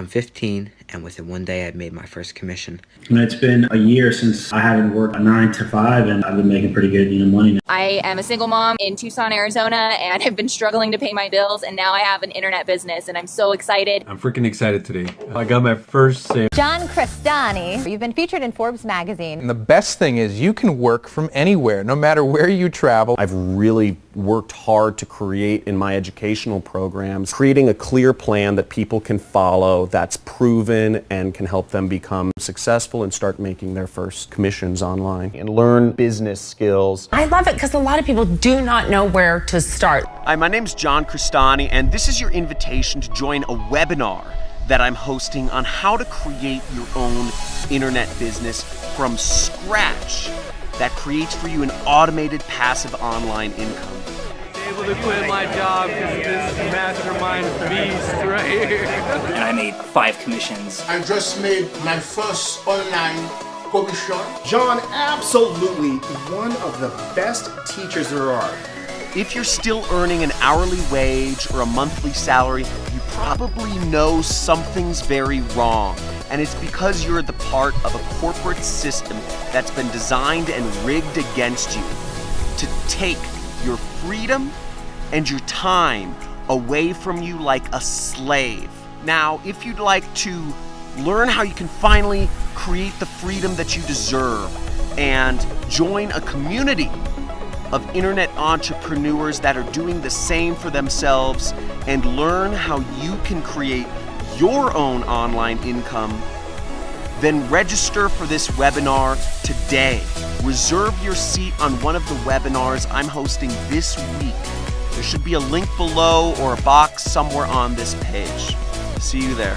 I'm 15, and within one day, I made my first commission. And it's been a year since I haven't worked a nine to five, and I've been making pretty good, you know, money now. I am a single mom in Tucson, Arizona, and have been struggling to pay my bills, and now I have an internet business, and I'm so excited. I'm freaking excited today. I got my first sale. John Crestani, you've been featured in Forbes magazine. And the best thing is you can work from anywhere, no matter where you travel. I've really worked hard to create in my educational programs, creating a clear plan that people can follow, that's proven and can help them become successful and start making their first commissions online and learn business skills. I love it because a lot of people do not know where to start. Hi, my name's John Crestani, and this is your invitation to join a webinar that I'm hosting on how to create your own internet business from scratch that creates for you an automated passive online income. Able to quit my job because of this mastermind beast right here. and I made five commissions. I just made my first online commission. John, absolutely one of the best teachers there are. If you're still earning an hourly wage or a monthly salary, you probably know something's very wrong. And it's because you're the part of a corporate system that's been designed and rigged against you to take your freedom and your time away from you like a slave. Now, if you'd like to learn how you can finally create the freedom that you deserve and join a community of internet entrepreneurs that are doing the same for themselves and learn how you can create your own online income, then register for this webinar today. Reserve your seat on one of the webinars I'm hosting this week. There should be a link below or a box somewhere on this page. See you there.